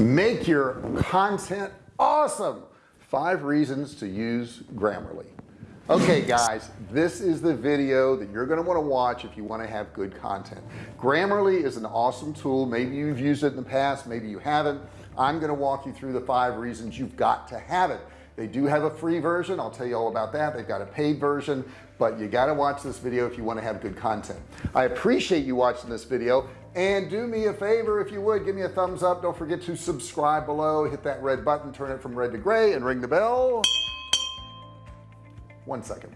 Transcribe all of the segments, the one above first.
make your content awesome. Five reasons to use Grammarly. Okay guys this is the video that you're going to want to watch if you want to have good content. Grammarly is an awesome tool. Maybe you've used it in the past maybe you haven't. I'm going to walk you through the five reasons you've got to have it. They do have a free version. I'll tell you all about that. They've got a paid version but you got to watch this video if you want to have good content. I appreciate you watching this video and do me a favor if you would give me a thumbs up. Don't forget to subscribe below. Hit that red button turn it from red to gray and ring the bell. One second.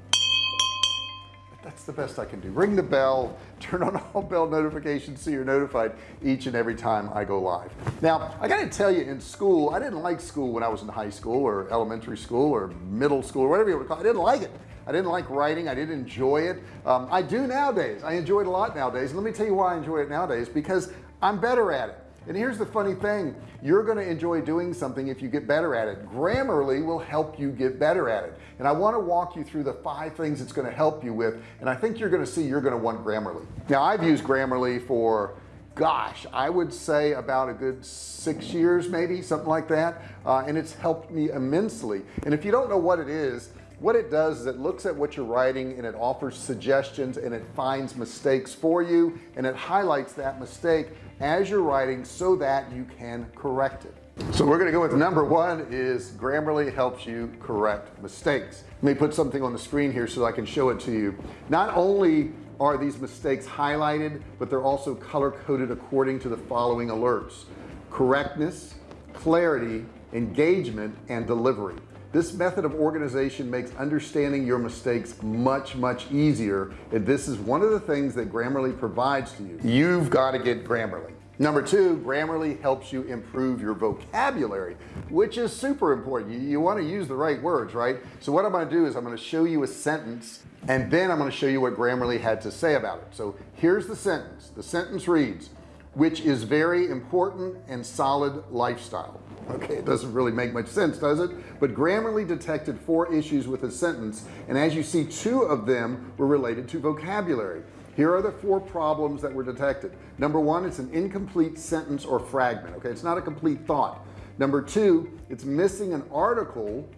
That's the best I can do. Ring the bell. Turn on all bell notifications so you're notified each and every time I go live. Now I gotta tell you in school I didn't like school when I was in high school or elementary school or middle school or whatever you want to call it. I didn't like it I didn't like writing. I didn't enjoy it. Um, I do nowadays. I enjoy it a lot nowadays. Let me tell you why I enjoy it nowadays because I'm better at it. And here's the funny thing. You're going to enjoy doing something if you get better at it. Grammarly will help you get better at it. And I want to walk you through the five things it's going to help you with and I think you're going to see you're going to want Grammarly. Now I've used Grammarly for gosh I would say about a good six years maybe something like that uh, and it's helped me immensely. And if you don't know what it is what it does is it looks at what you're writing and it offers suggestions and it finds mistakes for you and it highlights that mistake as you're writing so that you can correct it. So we're going to go with number one is Grammarly helps you correct mistakes. Let me put something on the screen here so I can show it to you. Not only are these mistakes highlighted but they're also color coded according to the following alerts. Correctness clarity engagement and delivery this method of organization makes understanding your mistakes much much easier and this is one of the things that Grammarly provides to you. You've got to get Grammarly. Number two Grammarly helps you improve your vocabulary which is super important. You, you want to use the right words right? So what I'm going to do is I'm going to show you a sentence and then I'm going to show you what Grammarly had to say about it. So here's the sentence. The sentence reads which is very important and solid lifestyle okay it doesn't really make much sense does it? But Grammarly detected four issues with a sentence and as you see two of them were related to vocabulary. Here are the four problems that were detected. Number one it's an incomplete sentence or fragment okay? It's not a complete thought. Number two it's missing an article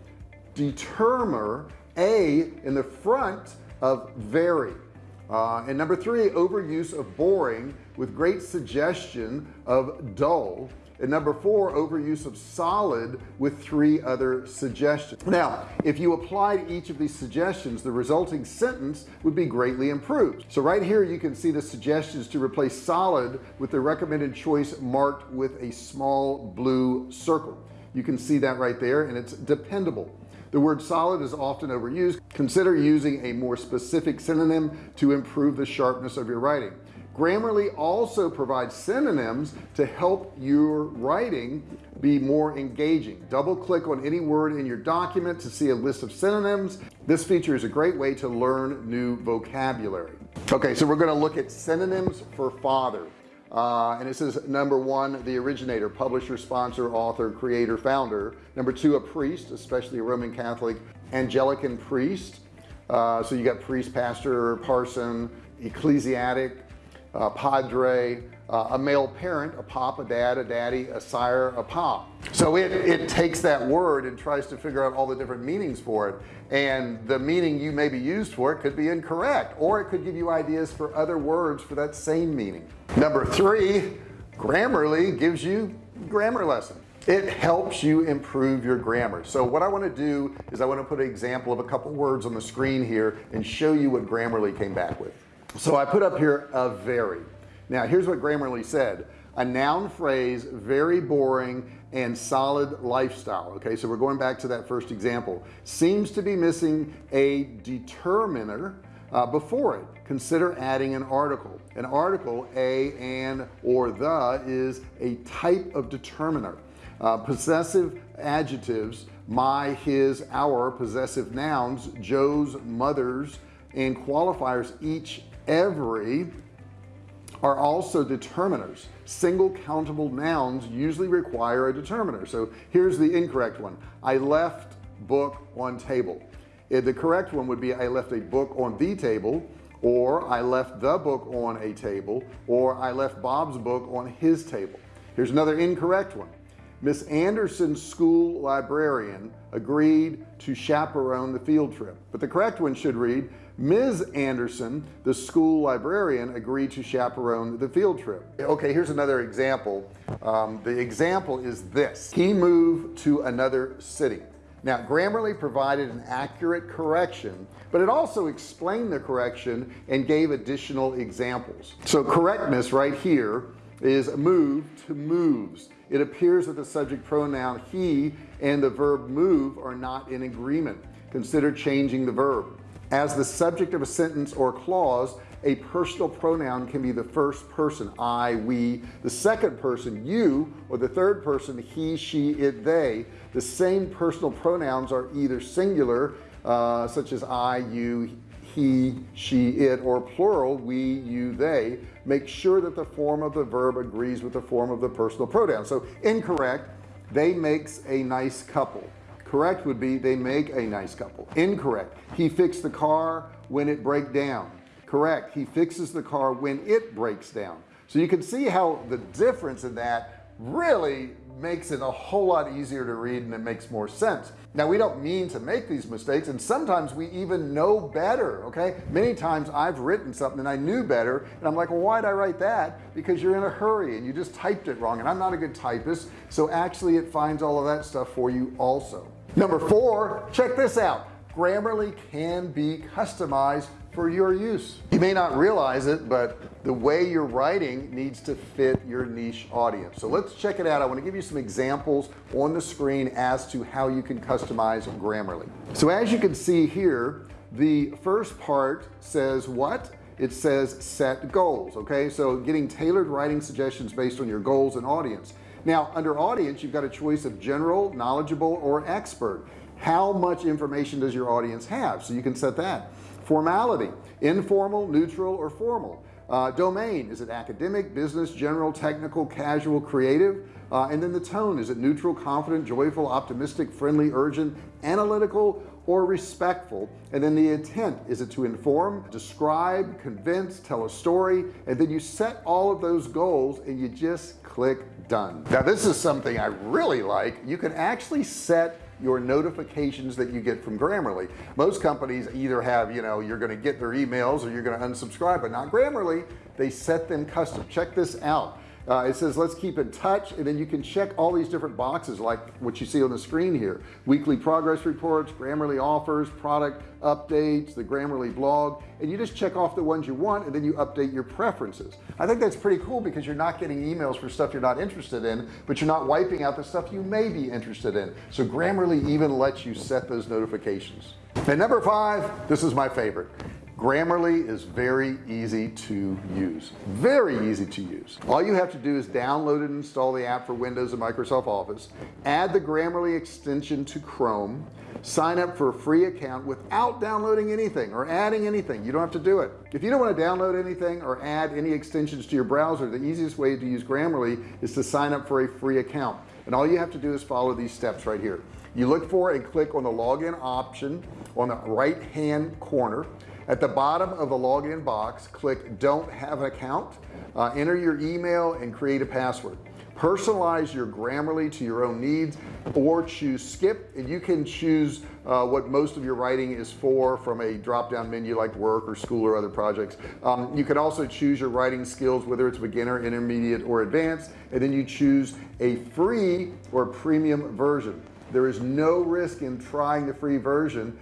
determiner a in the front of very uh, and number three overuse of boring with great suggestion of dull and number four overuse of solid with three other suggestions. Now if you applied each of these suggestions the resulting sentence would be greatly improved. So right here you can see the suggestions to replace solid with the recommended choice marked with a small blue circle. You can see that right there and it's dependable. The word solid is often overused. Consider using a more specific synonym to improve the sharpness of your writing Grammarly also provides synonyms to help your writing be more engaging. Double click on any word in your document to see a list of synonyms. This feature is a great way to learn new vocabulary. Okay so we're going to look at synonyms for father. Uh, and it says number one the originator publisher sponsor author creator founder. Number two a priest especially a Roman Catholic Anglican priest. Uh, so you got priest pastor parson ecclesiastic uh, padre uh, a male parent a pop a dad a daddy a sire a pop. So it it takes that word and tries to figure out all the different meanings for it. And the meaning you may be used for it could be incorrect or it could give you ideas for other words for that same meaning. Number three Grammarly gives you grammar lesson. It helps you improve your grammar. So what I want to do is I want to put an example of a couple words on the screen here and show you what Grammarly came back with so I put up here a very. Now here's what Grammarly said. A noun phrase very boring and solid lifestyle. Okay so we're going back to that first example. Seems to be missing a determiner uh, before it. Consider adding an article. An article a and or the is a type of determiner. Uh, possessive adjectives my his our possessive nouns Joe's mother's and qualifiers each every are also determiners. Single countable nouns usually require a determiner. So here's the incorrect one. I left book on table. The correct one would be I left a book on the table or I left the book on a table or I left Bob's book on his table. Here's another incorrect one. Miss Anderson's school librarian agreed to chaperone the field trip. But the correct one should read Ms. Anderson the school librarian agreed to chaperone the field trip. Okay here's another example. Um, the example is this. He moved to another city. Now Grammarly provided an accurate correction but it also explained the correction and gave additional examples. So correctness right here is move to moves. It appears that the subject pronoun he and the verb move are not in agreement. Consider changing the verb as the subject of a sentence or clause a personal pronoun can be the first person I we the second person you or the third person he she it they. The same personal pronouns are either singular uh, such as I you he she it or plural we you they. Make sure that the form of the verb agrees with the form of the personal pronoun. So incorrect they makes a nice couple correct would be they make a nice couple. Incorrect. He fixed the car when it break down. Correct. He fixes the car when it breaks down. So you can see how the difference in that really makes it a whole lot easier to read and it makes more sense. Now we don't mean to make these mistakes and sometimes we even know better okay? Many times I've written something and I knew better and I'm like well why'd I write that? Because you're in a hurry and you just typed it wrong and I'm not a good typist so actually it finds all of that stuff for you also number four check this out. Grammarly can be customized for your use. You may not realize it but the way you're writing needs to fit your niche audience. So let's check it out. I want to give you some examples on the screen as to how you can customize Grammarly. So as you can see here the first part says what? It says set goals okay? So getting tailored writing suggestions based on your goals and audience now under audience you've got a choice of general knowledgeable or expert. How much information does your audience have? So you can set that. Formality informal neutral or formal. Uh, domain is it academic business general technical casual creative? Uh, and then the tone is it neutral confident joyful optimistic friendly urgent analytical or respectful? And then the intent is it to inform describe convince tell a story? And then you set all of those goals and you just click done. Now this is something I really like. You can actually set your notifications that you get from Grammarly. Most companies either have you know you're going to get their emails or you're going to unsubscribe but not Grammarly. They set them custom. Check this out uh, it says let's keep in touch and then you can check all these different boxes like what you see on the screen here. Weekly progress reports Grammarly offers product updates the Grammarly blog and you just check off the ones you want and then you update your preferences. I think that's pretty cool because you're not getting emails for stuff you're not interested in but you're not wiping out the stuff you may be interested in. So Grammarly even lets you set those notifications. And number five this is my favorite Grammarly is very easy to use very easy to use. All you have to do is download and install the app for Windows and Microsoft Office add the Grammarly extension to Chrome sign up for a free account without downloading anything or adding anything. You don't have to do it. If you don't want to download anything or add any extensions to your browser the easiest way to use Grammarly is to sign up for a free account. And all you have to do is follow these steps right here. You look for and click on the login option on the right hand corner at the bottom of the login box click don't have an account uh, enter your email and create a password. Personalize your Grammarly to your own needs or choose skip and you can choose uh, what most of your writing is for from a drop-down menu like work or school or other projects. Um, you can also choose your writing skills whether it's beginner intermediate or advanced and then you choose a free or premium version. There is no risk in trying the free version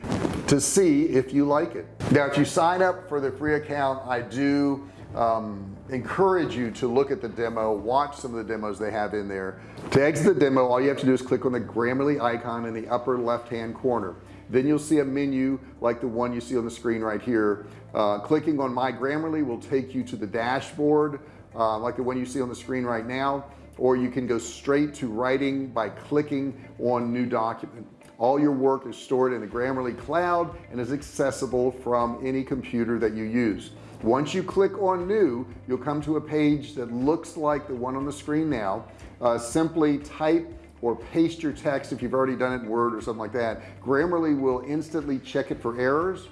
to see if you like it. Now if you sign up for the free account I do um, encourage you to look at the demo watch some of the demos they have in there. To exit the demo all you have to do is click on the Grammarly icon in the upper left hand corner. Then you'll see a menu like the one you see on the screen right here. Uh, clicking on my Grammarly will take you to the dashboard uh, like the one you see on the screen right now or you can go straight to writing by clicking on new document all your work is stored in the Grammarly cloud and is accessible from any computer that you use. Once you click on new you'll come to a page that looks like the one on the screen now. Uh, simply type or paste your text if you've already done it in Word or something like that. Grammarly will instantly check it for errors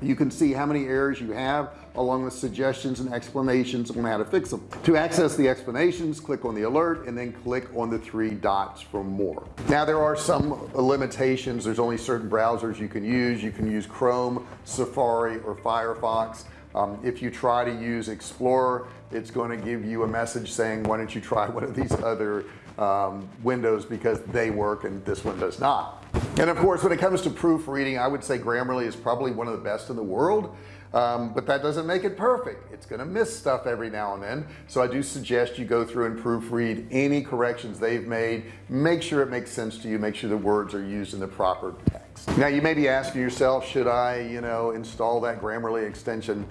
you can see how many errors you have along with suggestions and explanations on how to fix them. To access the explanations click on the alert and then click on the three dots for more. Now there are some limitations. There's only certain browsers you can use. You can use Chrome Safari or Firefox. Um, if you try to use Explorer it's going to give you a message saying why don't you try one of these other um, windows because they work and this one does not and of course when it comes to proofreading I would say Grammarly is probably one of the best in the world. Um, but that doesn't make it perfect. It's gonna miss stuff every now and then. So I do suggest you go through and proofread any corrections they've made. Make sure it makes sense to you. Make sure the words are used in the proper text. Now you may be asking yourself should I you know install that Grammarly extension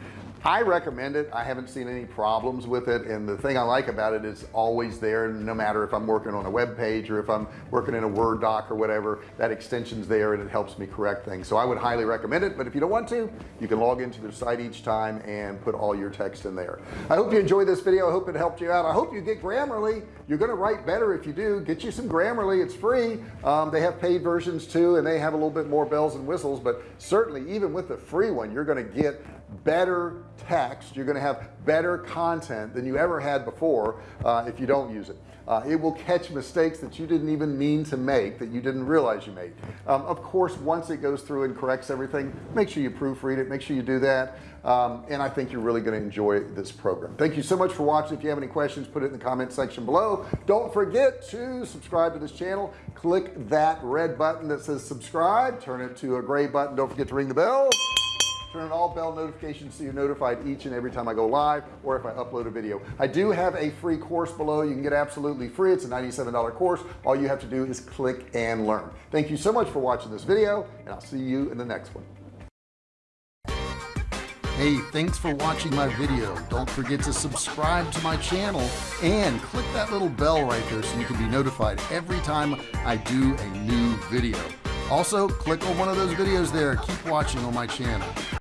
I recommend it. I haven't seen any problems with it and the thing I like about it is always there no matter if I'm working on a web page or if I'm working in a Word doc or whatever that extension's there and it helps me correct things. So I would highly recommend it but if you don't want to you can log into their site each time and put all your text in there. I hope you enjoyed this video. I hope it helped you out. I hope you get Grammarly. You're gonna write better if you do. Get you some Grammarly. It's free. Um, they have paid versions too and they have a little bit more bells and whistles but certainly even with the free one you're gonna get better text you're gonna have better content than you ever had before uh, if you don't use it. Uh, it will catch mistakes that you didn't even mean to make that you didn't realize you made. Um, of course once it goes through and corrects everything make sure you proofread it make sure you do that um, and I think you're really going to enjoy this program. Thank you so much for watching. If you have any questions put it in the comment section below. Don't forget to subscribe to this channel. Click that red button that says subscribe. Turn it to a gray button. Don't forget to ring the bell turn on all bell notifications so you're notified each and every time I go live or if I upload a video I do have a free course below you can get absolutely free it's a $97 course all you have to do is click and learn thank you so much for watching this video and I'll see you in the next one Hey, thanks for watching my video. Don't forget to subscribe to my channel and click that little bell right there so you can be notified every time I do a new video. Also, click on one of those videos there. Keep watching on my channel.